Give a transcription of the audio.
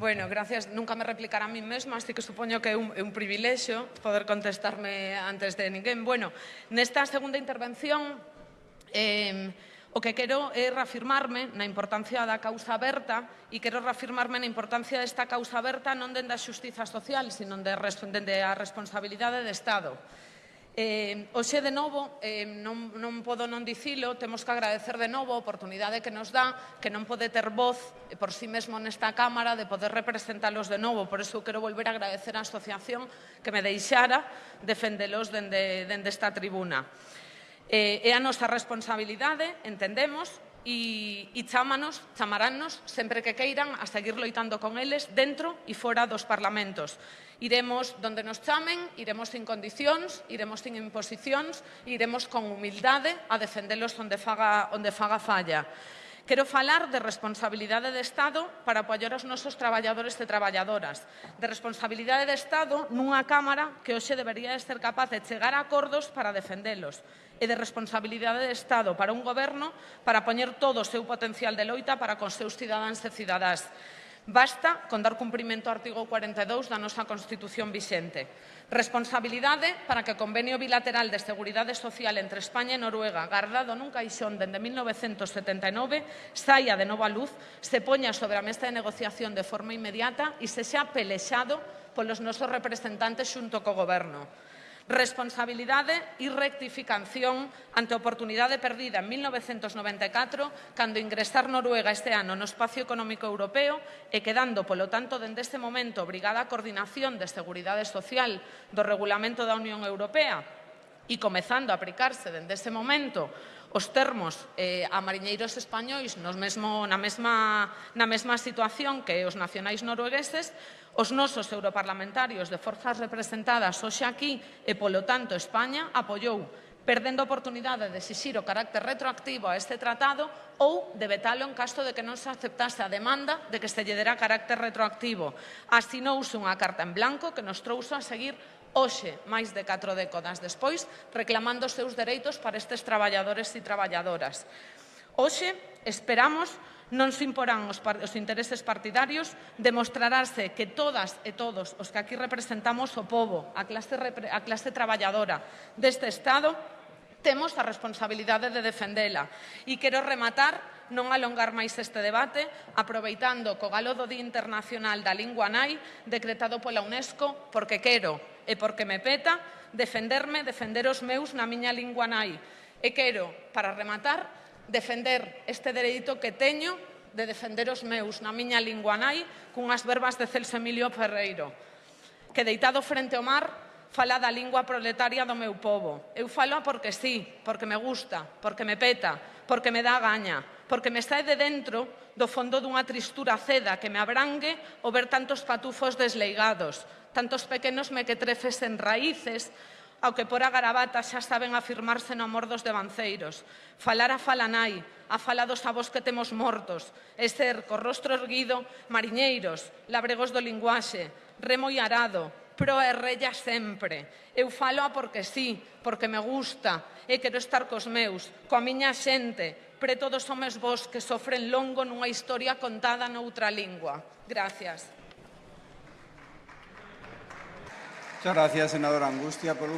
Bueno, gracias. Nunca me replicará a mí mesma, así que supoño que é un, é un privilexio poder contestarme antes de ninguén. Bueno, nesta segunda intervención, eh, O que quero é reafirmarme na importancia da causa aberta e quero reafirmarme na importancia desta causa aberta non dende a xustiza social, sino dende a responsabilidade de Estado. Eh, hoxe de novo, eh, non, non podo non dicilo, temos que agradecer de novo a oportunidade que nos dá, que non pode ter voz por si sí mesmo nesta Cámara de poder representalos de novo. Por iso quero volver a agradecer á asociación que me deixara defendelos dende, dende esta tribuna. Eh, é a nosa responsabilidade, entendemos, e, e chámanos, chamaránnos sempre que queiran a seguir loitando con eles dentro e fora dos parlamentos. Iremos donde nos chamen, iremos sin condicións, iremos sin imposicións, iremos con humildade a defendelos onde faga, onde faga falla. Quero falar de responsabilidade de Estado para apoiar os nosos traballadores e traballadoras, de responsabilidade de Estado nunha Cámara que hoxe debería ser capaz de chegar a acordos para defendelos, e de responsabilidade de Estado para un goberno para poñer todo o seu potencial de loita para con seus cidadáns e cidadás. Basta con dar cumprimento ao artigo 42 da nosa Constitución vixente. Responsabilidade para que o Convenio Bilateral de Seguridade Social entre España e Noruega, guardado nun caixón dende 1979, saia de novo a luz, se poña sobre a mesa de negociación de forma inmediata e se xa pelexado polos nosos representantes xunto co Goberno responsabilidade e rectificación ante a oportunidade perdida en 1994 cando ingresar Noruega este ano no espacio económico europeo e quedando, polo tanto, dende este momento obrigada a coordinación de Seguridade Social do Regulamento da Unión Europea e comezando a aplicarse dende este momento os termos eh, a mariñeiros españois nos mesmo, na, mesma, na mesma situación que os nacionais noruegueses, os nosos europarlamentarios de forzas representadas hoxe aquí e, polo tanto, España apoiou perdendo a oportunidade de exixir o carácter retroactivo a este tratado ou de vetalo en caso de que non se aceptase a demanda de que se lle dera carácter retroactivo. Asinouse unha carta en blanco que nos trouxo a seguir hoxe, máis de 4 décadas despois, reclamando os seus dereitos para estes traballadores e traballadoras. Hoxe, esperamos, non se imporán os, os intereses partidarios, demostrarase que todas e todos os que aquí representamos o povo, a clase, a clase traballadora deste Estado, temos a responsabilidade de defendela. E quero rematar, non alongar máis este debate, aproveitando co galo do Día Internacional da Lingua Nai, decretado pola UNESCO, porque quero, e porque me peta, defenderme, defender os meus na miña lingua nai. E quero, para rematar, defender este dereito que teño de defender os meus na miña lingua nai cunhas verbas de Celso Emilio Ferreiro, que deitado frente ao mar fala da lingua proletaria do meu povo. Eu falo porque sí, porque me gusta, porque me peta, porque me dá gaña, porque me sae de dentro do fondo dunha tristura ceda que me abrangue o ver tantos patufos desleigados, tantos pequenos mequetrefes en raíces, ao que por a garabata xa saben afirmarse no amor dos devanceiros. Falar a falanai, a fala dos avós que temos mortos, e ser, co rostro erguido, mariñeiros, labregos do linguaxe, remo e arado, pro e rella sempre. Eu falo porque sí, porque me gusta, e quero estar cos meus, coa miña xente, pre todos homes vos que sofren longo nunha historia contada noutra lingua. Gracias. Muchas gracias, senadora Angustia. Por